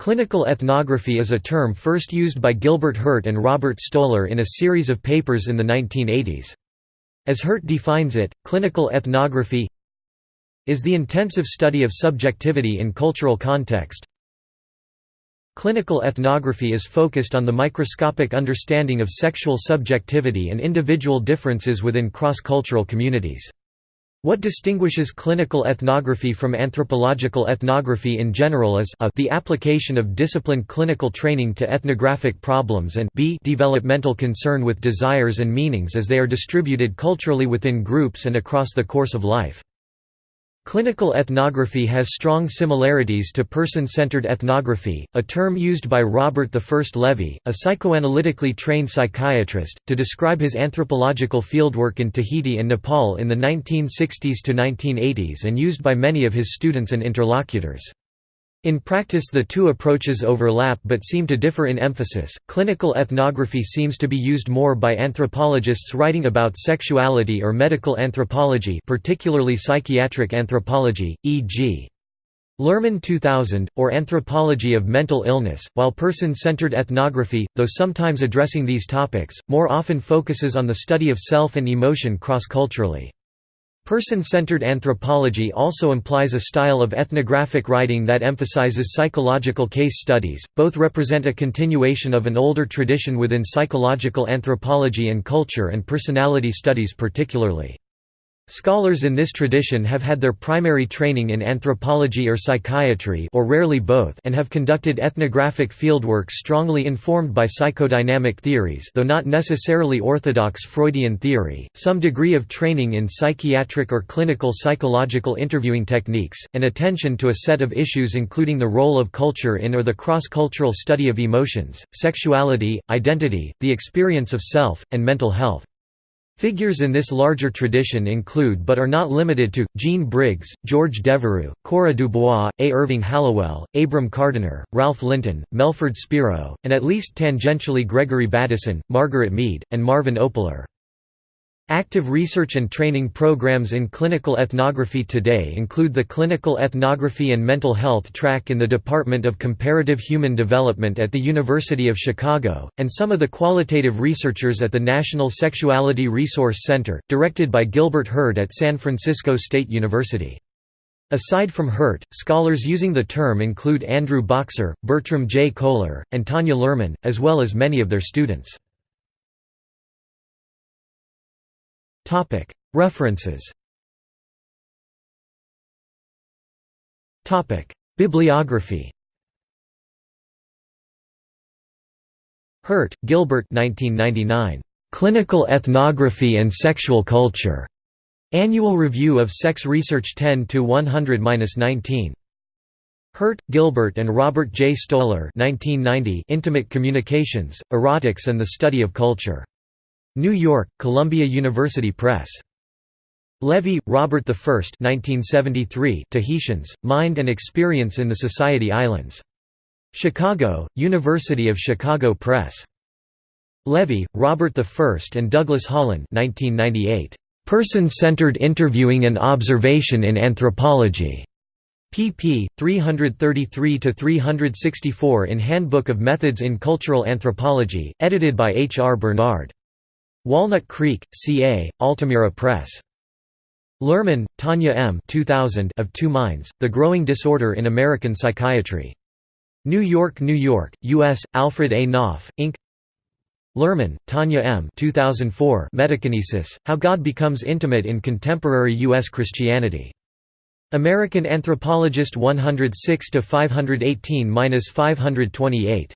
Clinical ethnography is a term first used by Gilbert Herdt and Robert Stoller in a series of papers in the 1980s. As Herdt defines it, clinical ethnography is the intensive study of subjectivity in cultural context. Clinical ethnography is focused on the microscopic understanding of sexual subjectivity and individual differences within cross-cultural communities. What distinguishes clinical ethnography from anthropological ethnography in general is a the application of disciplined clinical training to ethnographic problems and b developmental concern with desires and meanings as they are distributed culturally within groups and across the course of life. Clinical ethnography has strong similarities to person-centered ethnography, a term used by Robert I Levy, a psychoanalytically trained psychiatrist, to describe his anthropological fieldwork in Tahiti and Nepal in the 1960s to 1980s and used by many of his students and interlocutors. In practice the two approaches overlap but seem to differ in emphasis. Clinical ethnography seems to be used more by anthropologists writing about sexuality or medical anthropology, particularly psychiatric anthropology, e.g. Luhrmann 2000, or Anthropology of Mental Illness, while person-centered ethnography, though sometimes addressing these topics, more often focuses on the study of self and emotion cross-culturally. Person-centered anthropology also implies a style of ethnographic writing that emphasizes psychological case studies. Both represent a continuation of an older tradition within psychological anthropology and culture and personality studies particularly. Scholars in this tradition have had their primary training in anthropology or psychiatry or rarely both and have conducted ethnographic fieldwork strongly informed by psychodynamic theories though not necessarily orthodox Freudian theory, some degree of training in psychiatric or clinical psychological interviewing techniques, and attention to a set of issues including the role of culture in or the cross-cultural study of emotions, sexuality, identity, the experience of self, and mental health. Figures in this larger tradition include but are not limited to, Jean Briggs, George Devereux, Cora Dubois, A. Irving Hallowell, Abram Kardiner, Ralph Linton, Melford Spiro, and at least tangentially Gregory Bateson, Margaret Mead, and Marvin Opler. Active research and training programs in clinical ethnography today include the Clinical Ethnography and Mental Health track in the Department of Comparative Human Development at the University of Chicago, and some of the qualitative researchers at the National Sexuality Resource Center, directed by Gilbert Herdt at San Francisco State University. Aside from Herdt, scholars using the term include Andrew Boxer, Bertram J. Cohler, and Tanya Luhrmann, as well as many of their students. References Bibliography Herdt, Gilbert 1999. Clinical Ethnography and Sexual Culture. Annual Review of Sex Research 10-100-19. Herdt, Gilbert and Robert J. Stoller 1990 Intimate Communications, Erotics and the Study of Culture. New York, Columbia University Press. Levy, Robert I 1973 Tahitians, Mind and Experience in the Society Islands. Chicago, University of Chicago Press. Levy, Robert I and Douglas Hollan 1998. Person-Centered Interviewing and Observation in Anthropology. pp. 333–364 in Handbook of Methods in Cultural Anthropology, edited by H. R. Bernard. Walnut Creek, CA, Altamira Press. Luhrmann, Tanya M. 2000 of Two Minds, The Growing Disorder in American Psychiatry. New York, New York, U.S., Alfred A. Knopf, Inc. Luhrmann, Tanya M. 2004 Metakinesis, How God Becomes Intimate in Contemporary U.S. Christianity. American Anthropologist 106–518–528.